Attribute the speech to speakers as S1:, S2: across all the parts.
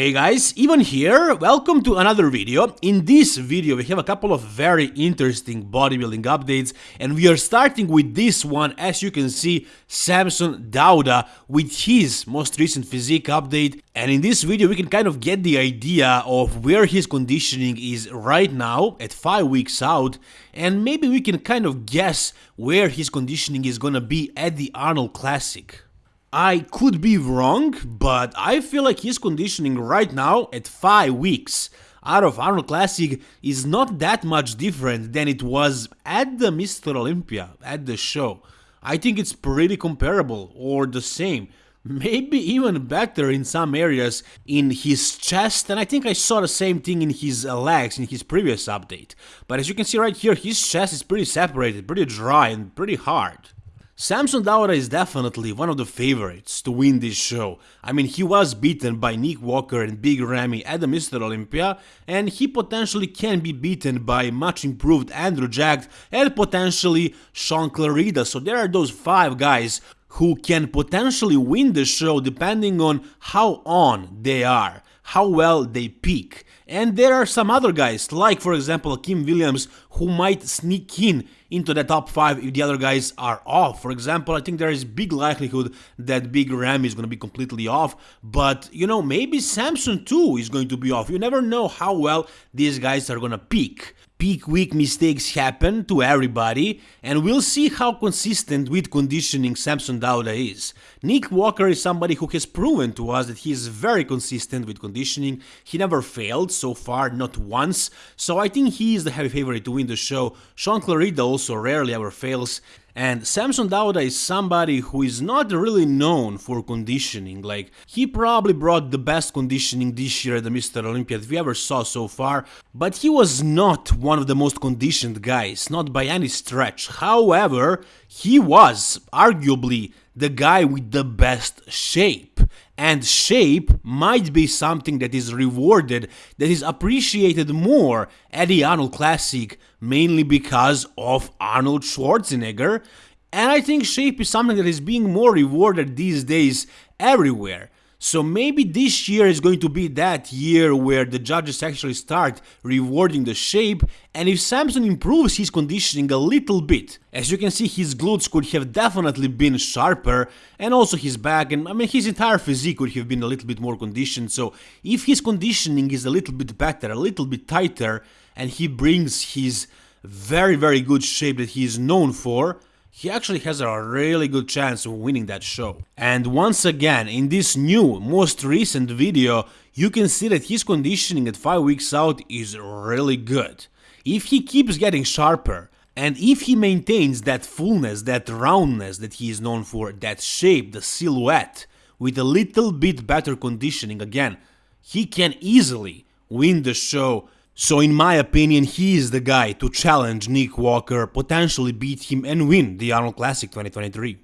S1: Hey guys, Ivan here, welcome to another video. In this video we have a couple of very interesting bodybuilding updates and we are starting with this one as you can see Samson Dauda with his most recent physique update and in this video we can kind of get the idea of where his conditioning is right now at 5 weeks out and maybe we can kind of guess where his conditioning is gonna be at the Arnold Classic. I could be wrong, but I feel like his conditioning right now at 5 weeks out of Arnold Classic is not that much different than it was at the Mr. Olympia, at the show. I think it's pretty comparable or the same. Maybe even better in some areas in his chest, and I think I saw the same thing in his legs in his previous update. But as you can see right here, his chest is pretty separated, pretty dry, and pretty hard. Samson Dauda is definitely one of the favorites to win this show. I mean, he was beaten by Nick Walker and Big Ramy at the Mr. Olympia, and he potentially can be beaten by much improved Andrew Jacked and potentially Shaun Clarida. So there are those five guys who can potentially win the show depending on how on they are, how well they peak. And there are some other guys, like for example Kim Williams, who might sneak in into the top 5 if the other guys are off. For example, I think there is big likelihood that Big Ramy is going to be completely off, but you know, maybe Samson too is going to be off. You never know how well these guys are going to peak peak week mistakes happen to everybody, and we'll see how consistent with conditioning Samson Dauda is. Nick Walker is somebody who has proven to us that he is very consistent with conditioning, he never failed so far, not once, so I think he is the heavy favorite to win the show. Shaun Clarida also rarely ever fails, and Samson Dauda is somebody who is not really known for conditioning, like he probably brought the best conditioning this year at the Mr. Olympia that we ever saw so far, but he was not one of the most conditioned guys, not by any stretch. However, he was arguably the guy with the best shape. And shape might be something that is rewarded, that is appreciated more at the Arnold Classic, mainly because of Arnold Schwarzenegger. And I think shape is something that is being more rewarded these days everywhere. So maybe this year is going to be that year where the judges actually start rewarding the shape and if Samson improves his conditioning a little bit, as you can see his glutes could have definitely been sharper and also his back and I mean his entire physique could have been a little bit more conditioned. So if his conditioning is a little bit better, a little bit tighter and he brings his very very good shape that he is known for, he actually has a really good chance of winning that show. And once again, in this new, most recent video, you can see that his conditioning at 5 weeks out is really good. If he keeps getting sharper, and if he maintains that fullness, that roundness that he is known for, that shape, the silhouette, with a little bit better conditioning again, he can easily win the show so in my opinion, he is the guy to challenge Nick Walker, potentially beat him and win the Arnold Classic 2023.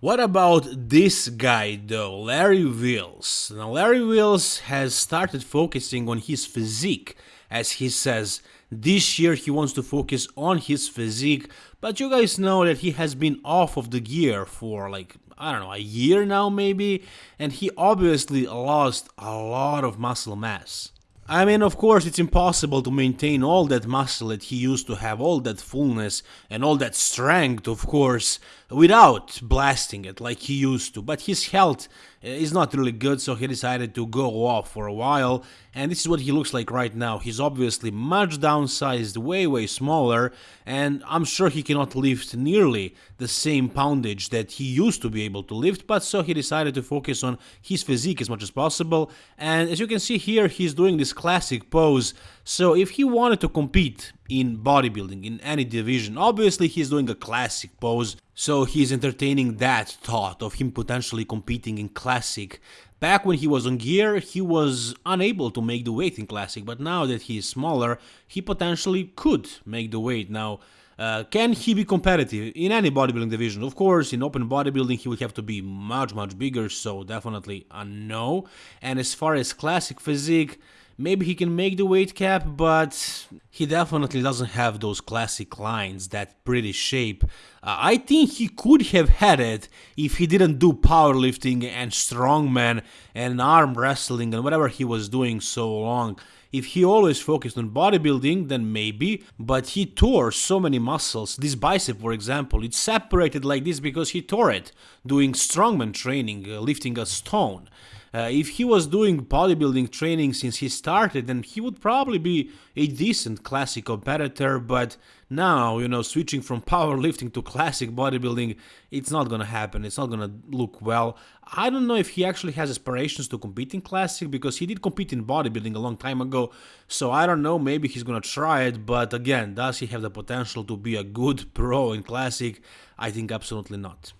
S1: What about this guy though, Larry Wheels? Now Larry Wheels has started focusing on his physique, as he says. This year he wants to focus on his physique, but you guys know that he has been off of the gear for like, I don't know, a year now maybe, and he obviously lost a lot of muscle mass. I mean, of course, it's impossible to maintain all that muscle that he used to have, all that fullness and all that strength, of course, without blasting it like he used to. But his health uh, is not really good, so he decided to go off for a while. And this is what he looks like right now. He's obviously much downsized, way, way smaller, and I'm sure he cannot lift nearly the same poundage that he used to be able to lift, but so he decided to focus on his physique as much as possible. And as you can see here, he's doing this classic pose. So if he wanted to compete in bodybuilding, in any division, obviously he's doing a classic pose. So he's entertaining that thought of him potentially competing in classic. Back when he was on gear, he was unable to make the weight in classic, but now that he is smaller, he potentially could make the weight. Now, uh, can he be competitive in any bodybuilding division? Of course, in open bodybuilding, he would have to be much, much bigger, so definitely a no. And as far as classic physique, Maybe he can make the weight cap, but he definitely doesn't have those classic lines, that pretty shape. Uh, I think he could have had it if he didn't do powerlifting and strongman and arm wrestling and whatever he was doing so long. If he always focused on bodybuilding, then maybe, but he tore so many muscles. This bicep, for example, it's separated like this because he tore it doing strongman training, uh, lifting a stone. Uh, if he was doing bodybuilding training since he started, then he would probably be a decent classic competitor. But now, you know, switching from powerlifting to classic bodybuilding, it's not gonna happen. It's not gonna look well. I don't know if he actually has aspirations to compete in classic because he did compete in bodybuilding a long time ago. So I don't know. Maybe he's gonna try it. But again, does he have the potential to be a good pro in classic? I think absolutely not.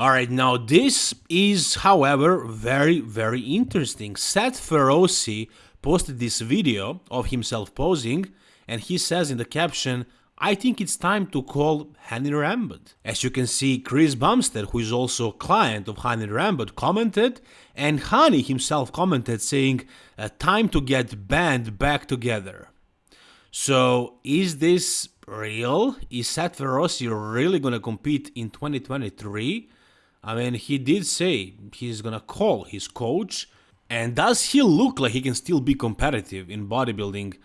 S1: Alright, now this is, however, very, very interesting. Seth Feroce posted this video of himself posing, and he says in the caption, I think it's time to call Hany Rambod. As you can see, Chris Bumstead, who is also a client of Hany Rambod, commented, and Hany himself commented saying, uh, time to get band back together. So, is this real? Is Seth Feroce really gonna compete in 2023? I mean, he did say he's gonna call his coach. And does he look like he can still be competitive in bodybuilding?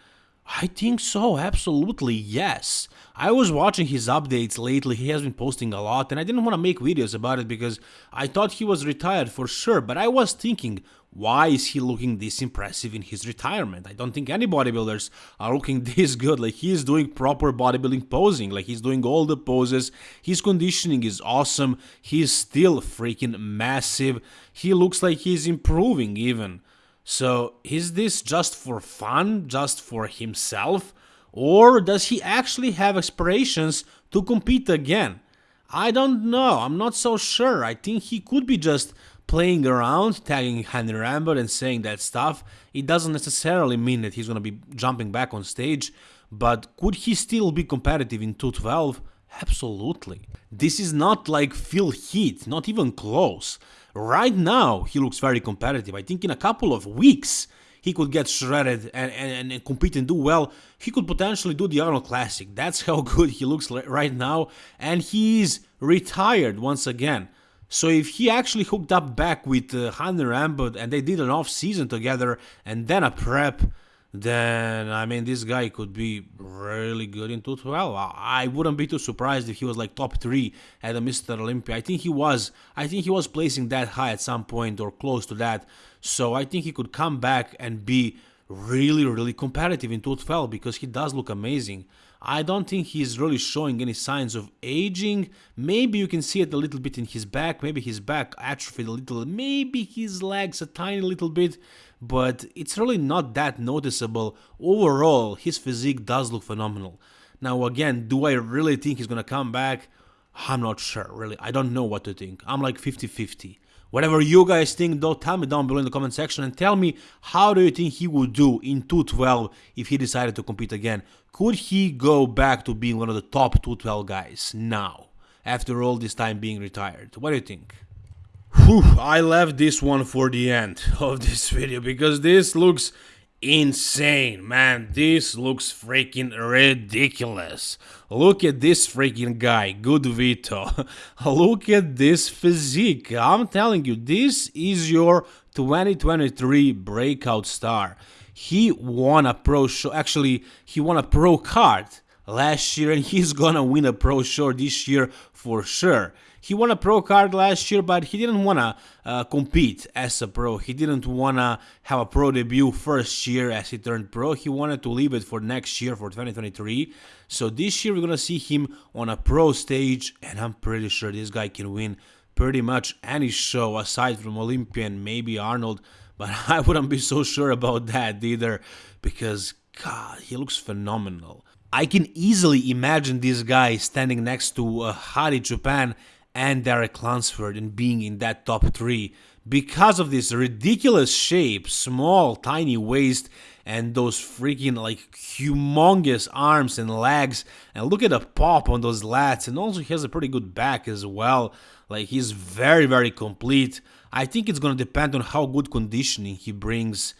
S1: I think so, absolutely, yes. I was watching his updates lately, he has been posting a lot, and I didn't want to make videos about it because I thought he was retired for sure, but I was thinking, why is he looking this impressive in his retirement? I don't think any bodybuilders are looking this good. Like he's doing proper bodybuilding posing, like he's doing all the poses. His conditioning is awesome. He's still freaking massive. He looks like he's improving even. So is this just for fun, just for himself? Or does he actually have aspirations to compete again? I don't know. I'm not so sure. I think he could be just playing around, tagging Hany Rambod and saying that stuff, it doesn't necessarily mean that he's going to be jumping back on stage, but could he still be competitive in 212? Absolutely. This is not like Phil Heath, not even close. Right now, he looks very competitive. I think in a couple of weeks, he could get shredded and, and, and compete and do well. He could potentially do the Arnold Classic. That's how good he looks right now. And he's retired once again. So if he actually hooked up back with uh, Hany Rambod and they did an off season together and then a prep, then I mean this guy could be really good in 212. I wouldn't be too surprised if he was like top three at a Mr. Olympia. I think he was. I think he was placing that high at some point or close to that. So I think he could come back and be really, really competitive in 212 because he does look amazing. I don't think he's really showing any signs of aging. Maybe you can see it a little bit in his back, maybe his back atrophied a little, maybe his legs a tiny little bit, but it's really not that noticeable. Overall, his physique does look phenomenal. Now again, do I really think he's gonna come back? I'm not sure, really. I don't know what to think. I'm like 50-50. Whatever you guys think, though, tell me down below in the comment section and tell me how do you think he would do in 212 if he decided to compete again. Could he go back to being one of the top 212 guys now, after all this time being retired? What do you think? Whew, I left this one for the end of this video because this looks insane, man. This looks freaking ridiculous. Look at this freaking guy, good Vito. Look at this physique. I'm telling you, this is your 2023 breakout star. He won a pro show. Actually, he won a pro card last year and he's gonna win a pro show this year for sure. He won a pro card last year, but he didn't want to uh, compete as a pro. He didn't want to have a pro debut first year as he turned pro. He wanted to leave it for next year, for 2023. So this year we're going to see him on a pro stage, and I'm pretty sure this guy can win pretty much any show aside from Olympian, maybe Arnold. But I wouldn't be so sure about that either because, God, he looks phenomenal. I can easily imagine this guy standing next to uh, Hadi Choopan and Derek Lunsford in being in that top 3 because of this ridiculous shape, small, tiny waist, and those freaking like humongous arms and legs. And look at the pop on those lats, and also he has a pretty good back as well. Like he's very, very complete. I think it's gonna depend on how good conditioning he brings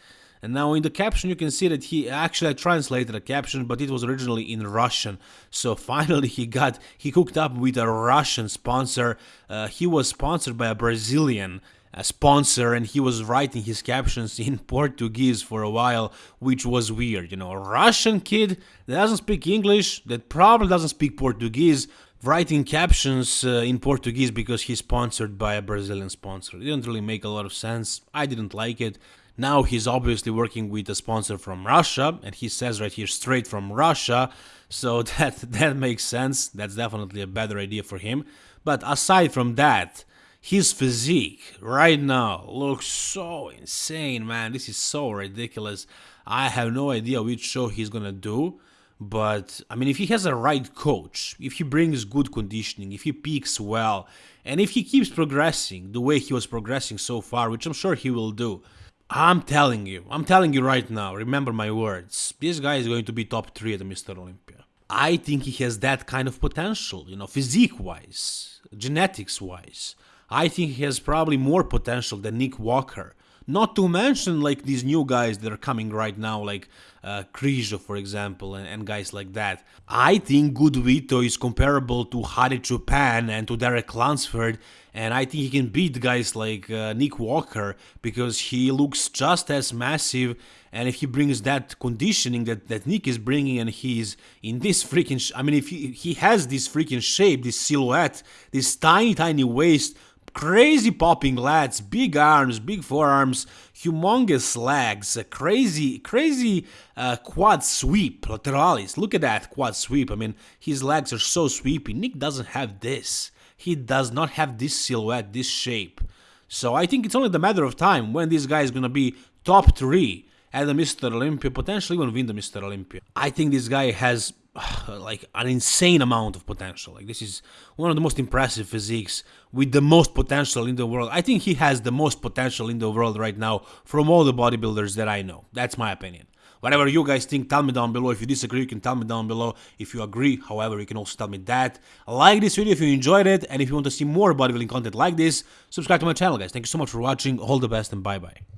S1: And now in the caption you can see that he actually translated a caption, but it was originally in Russian. So finally he got he hooked up with a Russian sponsor. Uh, he was sponsored by a Brazilian a sponsor and he was writing his captions in Portuguese for a while, which was weird. You know, a Russian kid that doesn't speak English, that probably doesn't speak Portuguese, writing captions uh, in Portuguese because he's sponsored by a Brazilian sponsor. It didn't really make a lot of sense. I didn't like it. Now he's obviously working with a sponsor from Russia, and he says right here straight from Russia, so that that makes sense. That's definitely a better idea for him. But aside from that, his physique right now looks so insane, man. This is so ridiculous. I have no idea which show he's gonna do. But I mean, if he has a right coach, if he brings good conditioning, if he peaks well, and if he keeps progressing the way he was progressing so far, which I'm sure he will do, I'm telling you, I'm telling you right now, remember my words, this guy is going to be top 3 at the Mr. Olympia. I think he has that kind of potential, you know, physique wise, genetics wise. I think he has probably more potential than Nick Walker. Not to mention like these new guys that are coming right now, like uh, Križo, for example, and, and, guys like that. I think Good Vito is comparable to Hadi Choopan and to Derek Lunsford, and I think he can beat guys like uh, Nick Walker because he looks just as massive. And if he brings that conditioning that, that Nick is bringing, and he's in this freaking, I mean, if he, he has this freaking shape, this silhouette, this tiny, tiny waist Crazy popping lats, big arms, big forearms, humongous legs, a crazy, crazy uh, quad sweep, lateralis. Look at that quad sweep. I mean, his legs are so sweepy. Nick doesn't have this. He does not have this silhouette, this shape. So I think it's only the matter of time when this guy is gonna be top three at the Mr. Olympia, potentially even win the Mr. Olympia. I think this guy has like an insane amount of potential. Like this is one of the most impressive physiques with the most potential in the world. I think he has the most potential in the world right now from all the bodybuilders that I know. That's my opinion. Whatever you guys think, tell me down below. If you disagree, you can tell me down below. If you agree, however, you can also tell me that. Like this video if you enjoyed it, and if you want to see more bodybuilding content like this, subscribe to my channel, guys. Thank you so much for watching. All the best, and bye-bye.